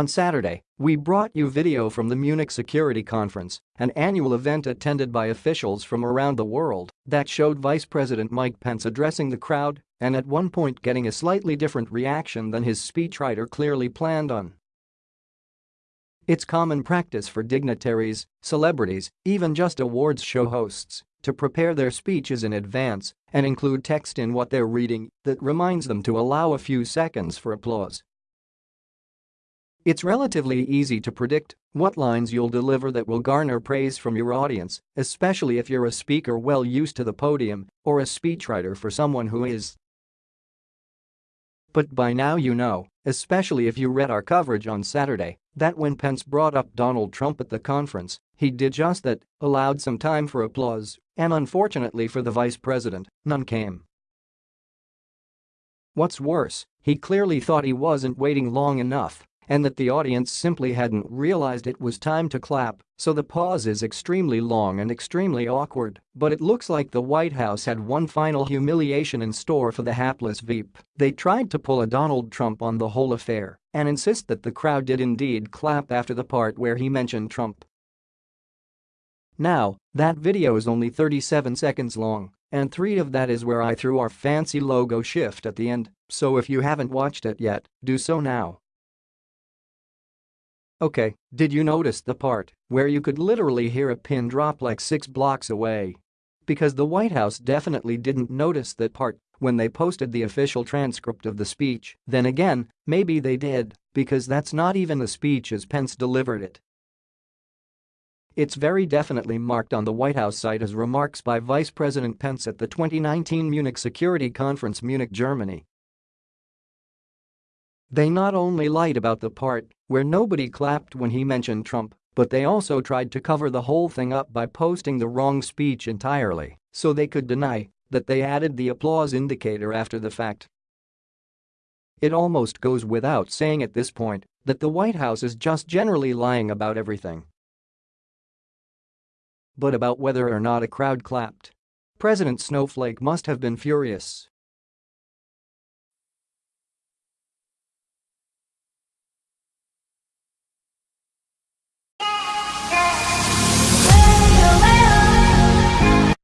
On Saturday, we brought you video from the Munich Security Conference, an annual event attended by officials from around the world that showed Vice President Mike Pence addressing the crowd and at one point getting a slightly different reaction than his speechwriter clearly planned on. It's common practice for dignitaries, celebrities, even just awards show hosts to prepare their speeches in advance and include text in what they're reading that reminds them to allow a few seconds for applause. It's relatively easy to predict what lines you'll deliver that will garner praise from your audience, especially if you're a speaker well used to the podium or a speechwriter for someone who is. But by now you know, especially if you read our coverage on Saturday, that when Pence brought up Donald Trump at the conference, he did just that, allowed some time for applause, and unfortunately for the vice president, none came. What's worse, he clearly thought he wasn't waiting long enough and that the audience simply hadn't realized it was time to clap, so the pause is extremely long and extremely awkward, but it looks like the White House had one final humiliation in store for the hapless Veep. They tried to pull a Donald Trump on the whole affair and insist that the crowd did indeed clap after the part where he mentioned Trump. Now, that video is only 37 seconds long, and three of that is where I threw our fancy logo shift at the end, so if you haven't watched it yet, do so now. Okay, did you notice the part where you could literally hear a pin drop like six blocks away? Because the White House definitely didn't notice that part when they posted the official transcript of the speech, then again, maybe they did, because that's not even the speech as Pence delivered it. It's very definitely marked on the White House site as remarks by Vice President Pence at the 2019 Munich Security Conference Munich, Germany. They not only lied about the part where nobody clapped when he mentioned Trump, but they also tried to cover the whole thing up by posting the wrong speech entirely so they could deny that they added the applause indicator after the fact. It almost goes without saying at this point that the White House is just generally lying about everything. But about whether or not a crowd clapped. President Snowflake must have been furious